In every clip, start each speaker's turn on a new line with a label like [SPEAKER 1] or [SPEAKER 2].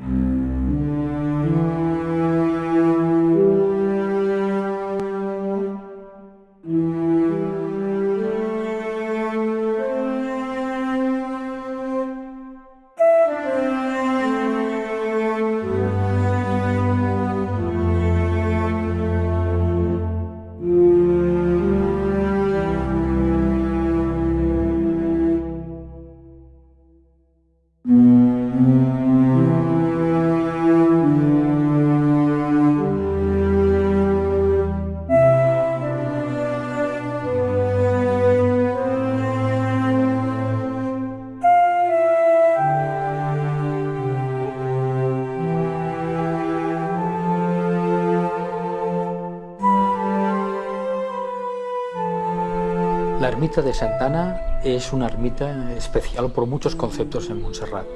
[SPEAKER 1] Mm-hmm. La ermita de Santana es una ermita especial por muchos conceptos en Montserrat.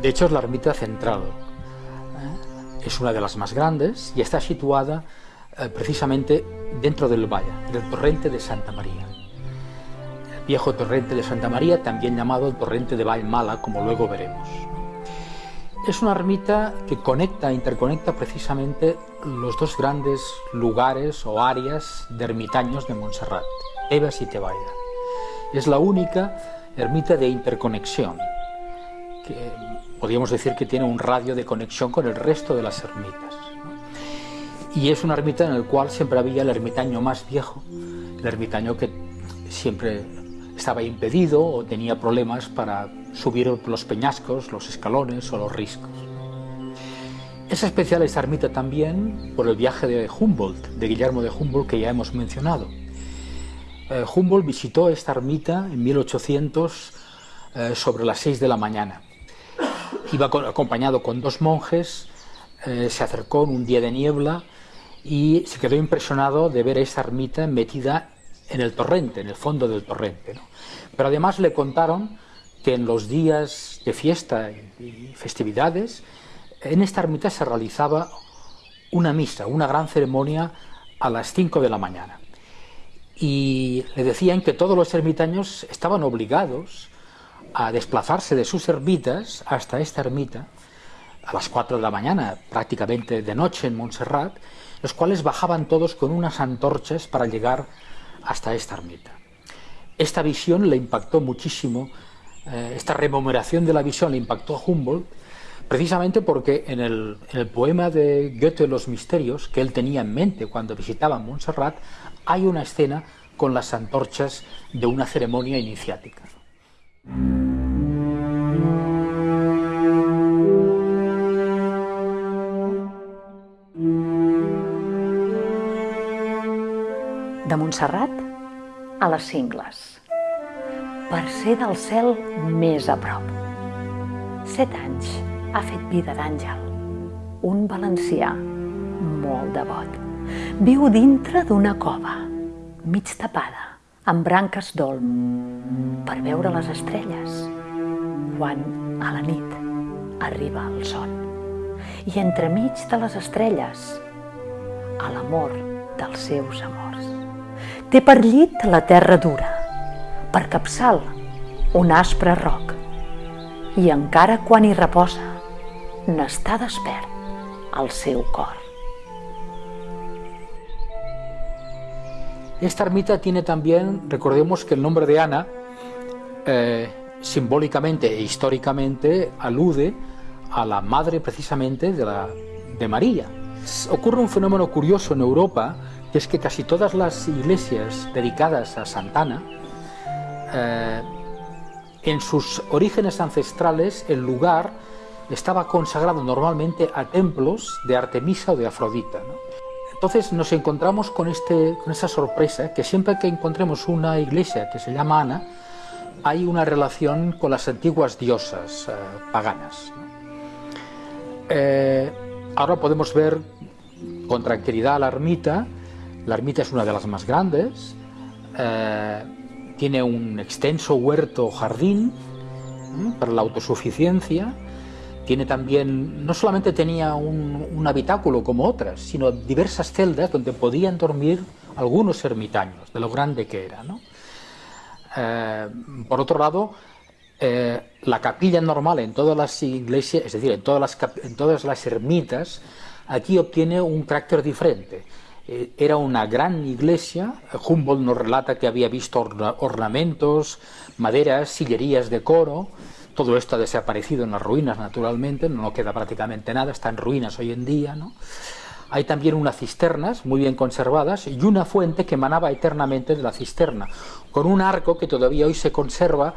[SPEAKER 1] De hecho, es la ermita central. ¿eh? Es una de las más grandes y está situada eh, precisamente dentro del valle, del torrente de Santa María. El viejo torrente de Santa María, también llamado el torrente de Valmala, como luego veremos. Es una ermita que conecta, interconecta precisamente los dos grandes lugares o áreas de ermitaños de Montserrat. Tebas y Tebaida. Es la única ermita de interconexión, que podríamos decir que tiene un radio de conexión con el resto de las ermitas. Y es una ermita en la cual siempre había el ermitaño más viejo, el ermitaño que siempre estaba impedido o tenía problemas para subir los peñascos, los escalones o los riscos. Es especial esta ermita también por el viaje de Humboldt, de Guillermo de Humboldt, que ya hemos mencionado. Eh, Humboldt visitó esta ermita en 1800 eh, sobre las 6 de la mañana. Iba acompañado con dos monjes, eh, se acercó en un día de niebla y se quedó impresionado de ver esta ermita metida en el torrente, en el fondo del torrente. Pero además le contaron que en los días de fiesta y festividades, en esta ermita se realizaba una misa, una gran ceremonia a las 5 de la mañana y le decían que todos los ermitaños estaban obligados a desplazarse de sus ermitas hasta esta ermita a las 4 de la mañana, prácticamente de noche en Montserrat, los cuales bajaban todos con unas antorchas para llegar hasta esta ermita. Esta visión le impactó muchísimo, eh, esta rememoración de la visión le impactó a Humboldt, precisamente porque en el, en el, poema de Goethe Los Misterios, que él tenía en mente cuando visitaba Montserrat, hay una escena con las antorchas de una ceremonia iniciática.
[SPEAKER 2] De Montserrat a les cingles, per ser del cel més a prop. Set anys ha fet vida d'àngel, un valencià molt devot. Viu dintre d'una cova, mig tapada, amb branques d'olm, per veure les estrelles, quan a la nit arriba el son. I entremig de les estrelles, a l'amor dels seus amors. Té per llit la terra dura, per capçal un aspre roc, i encara quan hi reposa, n'està despert al seu cor.
[SPEAKER 1] Esta ermita tiene también, recordemos que el nombre de Ana, eh, simbólicamente e históricamente, alude a la madre precisamente de, María. Ocurre un fenómeno curioso en Europa, que es que casi todas las iglesias dedicadas a Santana, eh, en sus orígenes ancestrales, el lugar estaba consagrado normalmente a templos de Artemisa o de Afrodita. Entonces nos encontramos con, este, con esa sorpresa que siempre que encontremos una iglesia que se llama Ana, hay una relación con las antiguas diosas eh, paganas. Eh, ahora podemos ver con tranquilidad la ermita. La ermita es una de las más grandes. Eh, tiene un extenso huerto jardín para la autosuficiencia tiene también, no solamente tenía un, habitáculo como otras, sino diversas celdas donde podían dormir algunos ermitaños, de lo grande que era. Eh, por otro lado, eh, la capilla normal en todas las iglesias, es decir, en todas las, en todas las ermitas, aquí obtiene un carácter diferente. Eh, era una gran iglesia, Humboldt nos relata que había visto ornamentos, maderas, sillerías de coro, todo esto ha desaparecido en las ruinas naturalmente, no queda prácticamente nada, está en ruinas hoy en día. Hay también unas cisternas muy bien conservadas y una fuente que emanaba eternamente de la cisterna, con un arco que todavía hoy se conserva,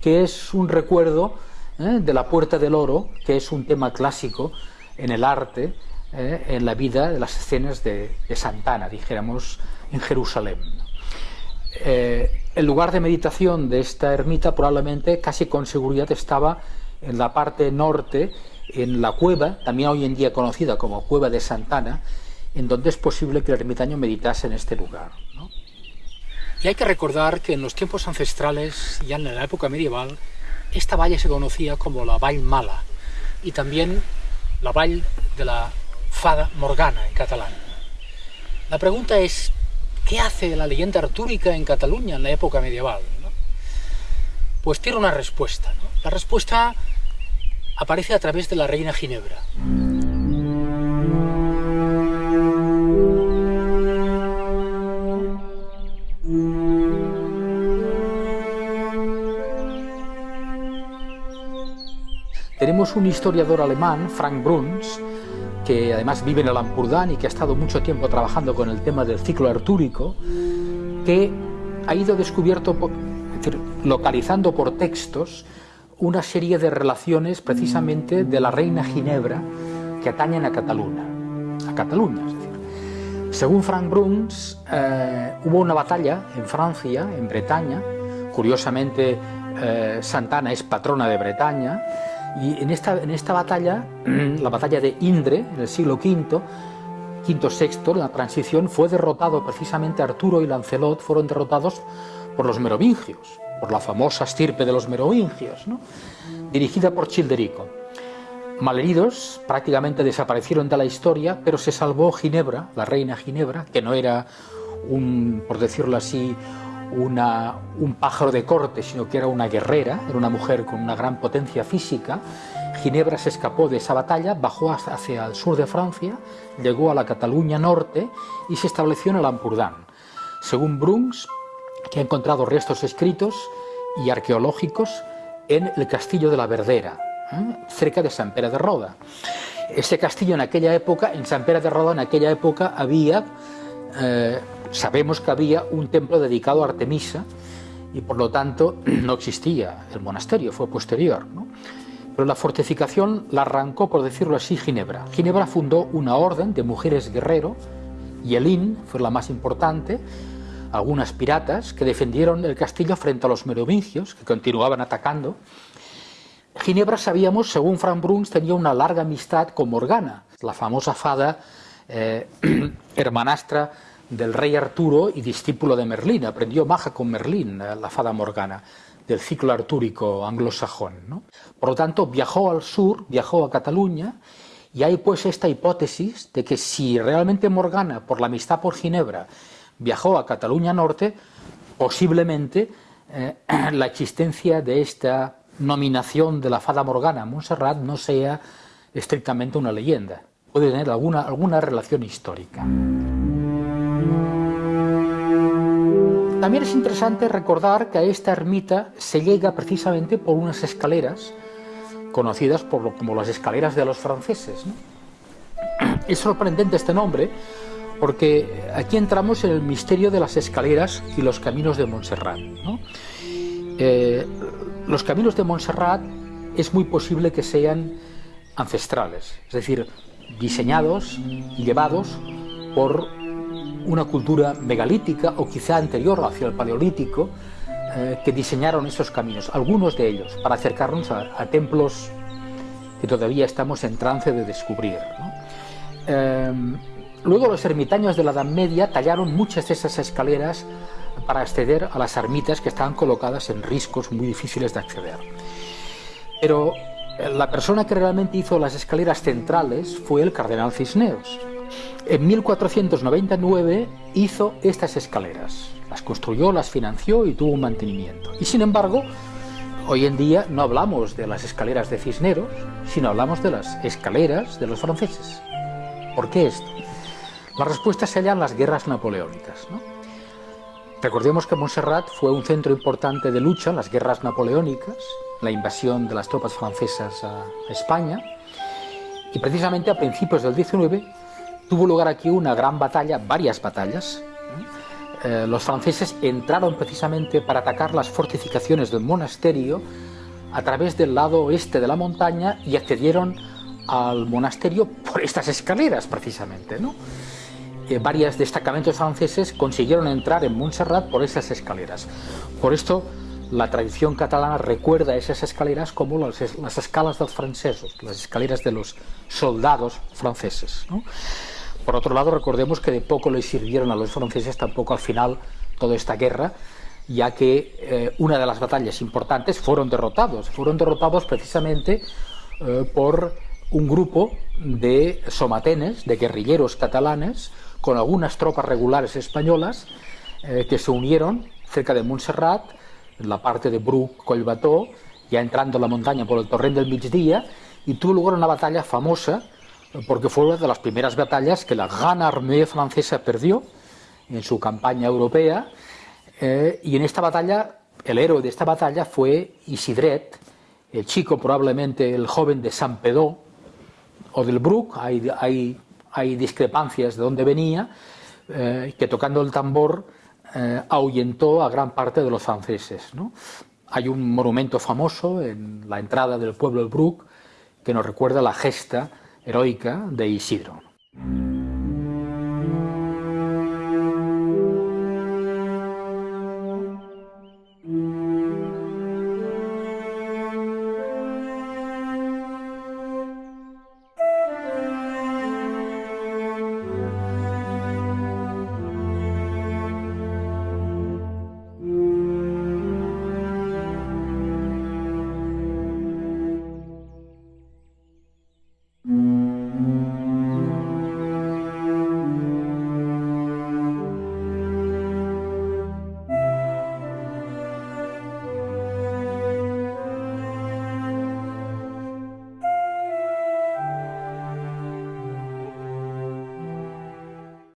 [SPEAKER 1] que es un recuerdo ¿eh? de la Puerta del Oro, que es un tema clásico en el arte, ¿eh? en la vida de las escenas de, Santana, dijéramos, en Jerusalén. Eh, el lugar de meditación de esta ermita probablemente casi con seguridad estaba en la parte norte en la cueva, también hoy en día conocida como Cueva de Santana, en donde es posible que el ermitaño meditase en este lugar. Y hay que recordar que en los tiempos ancestrales, ya en la época medieval, esta valle se conocía como la Vall Mala y también la Vall de la Fada Morgana en catalán. La pregunta es, ¿qué hace la leyenda artúrica en Cataluña en la época medieval? Pues tiene una respuesta. La respuesta aparece a través de la reina Ginebra. Tenemos un historiador alemán, Frank Bruns, que además vive en el Ampurdán y que ha estado mucho tiempo trabajando con el tema del ciclo artúrico, que ha ido descubierto, localizando por textos una serie de relaciones precisamente de la reina Ginebra que atañen a Cataluña. A Cataluña, es decir. Según Frank Bruns, eh, hubo una batalla en Francia, en Bretaña, curiosamente eh, Santana es patrona de Bretaña, y en esta, en esta batalla, la batalla de Indre, en el siglo V, V-VI, la transición, fue derrotado precisamente Arturo y Lancelot, fueron derrotados por los merovingios por la famosa estirpe de los merovingios, dirigida por Childerico. Malheridos, prácticamente desaparecieron de la historia, pero se salvó Ginebra, la reina Ginebra, que no era un, por decirlo así, una, un pájaro de corte, sino que era una guerrera, era una mujer con una gran potencia física. Ginebra se escapó de esa batalla, bajó hacia el sur de Francia, llegó a la Cataluña norte y se estableció en el Ampurdán. Según Bruns, que ha encontrado restos escritos y arqueológicos en el castillo de la Verdera, ¿eh? cerca de San Pere de Roda. Ese castillo en aquella época, en San Pere de Roda, en aquella época había, eh, sabemos que había un templo dedicado a Artemisa y por lo tanto no existía el monasterio, fue posterior. Pero la fortificación la arrancó, por decirlo así, Ginebra. Ginebra fundó una orden de mujeres guerrero, y Elín fue la más importante, algunas piratas que defendieron el castillo frente a los merovingios, que continuaban atacando. Ginebra, sabíamos, según Frank Bruns, tenía una larga amistad con Morgana, la famosa fada eh, hermanastra del rey Arturo y discípulo de Merlín. Aprendió maja con Merlín, eh, la fada Morgana, del ciclo artúrico anglosajón. Por lo tanto, viajó al sur, viajó a Cataluña, y hay pues esta hipótesis de que si realmente Morgana, por la amistad por Ginebra, viajó a Cataluña Norte, posiblemente eh, la existencia de esta nominación de la fada Morgana a Montserrat no sea estrictamente una leyenda, puede tener alguna, alguna relación histórica. También es interesante recordar que a esta ermita se llega precisamente por unas escaleras conocidas por como las escaleras de los franceses. Es sorprendente este nombre porque aquí entramos en el misterio de las escaleras y los caminos de Montserrat. Eh, los caminos de Montserrat es muy posible que sean ancestrales, es decir, diseñados y llevados por una cultura megalítica o quizá anterior hacia el paleolítico eh, que diseñaron esos caminos, algunos de ellos, para acercarnos a, templos que todavía estamos en trance de descubrir. Eh, Luego los ermitaños de la Edad Media tallaron muchas de esas escaleras para acceder a las ermitas que estaban colocadas en riscos muy difíciles de acceder. Pero la persona que realmente hizo las escaleras centrales fue el cardenal Cisneros. En 1499 hizo estas escaleras, las construyó, las financió y tuvo un mantenimiento. Y sin embargo, Hoy en día no hablamos de las escaleras de Cisneros, sino hablamos de las escaleras de los franceses. ¿Por qué esto? La respuesta se halla en las guerras napoleónicas. Recordemos que Montserrat fue un centro importante de lucha en las guerras napoleónicas, la invasión de las tropas francesas a España, y precisamente a principios del 19 tuvo lugar aquí una gran batalla, varias batallas, eh, los franceses entraron precisamente para atacar las fortificaciones del monasterio a través del lado oeste de la montaña y accedieron al monasterio por estas escaleras precisamente. ¿no? Eh, varios destacamentos franceses consiguieron entrar en Montserrat por esas escaleras. Por esto la tradición catalana recuerda esas escaleras como las, escalas de los franceses, las escaleras de los soldados franceses. Por otro lado, recordemos que de poco les sirvieron a los franceses tampoco al final toda esta guerra, ya que eh, una de las batallas importantes fueron derrotados. Fueron derrotados precisamente eh, por un grupo de somatenes, de guerrilleros catalanes, con algunas tropas regulares españolas, eh, que se unieron cerca de Montserrat, la parte de Bruc, Collbató, ya entrando a la montaña por el torrent del Migdia, y tuvo lugar una batalla famosa porque fue una de las primeras batallas que la Gran Armée francesa perdió en su campaña europea, eh, y en esta batalla, el héroe de esta batalla fue Isidret, el chico probablemente el joven de San Pedro o del Bruc, hay, hay, hay discrepancias de dónde venía, eh, que tocando el tambor eh, ahuyentó a gran parte de los franceses. Hay un monumento famoso en la entrada del pueblo del Bruc que nos recuerda la gesta heroica de Isidro.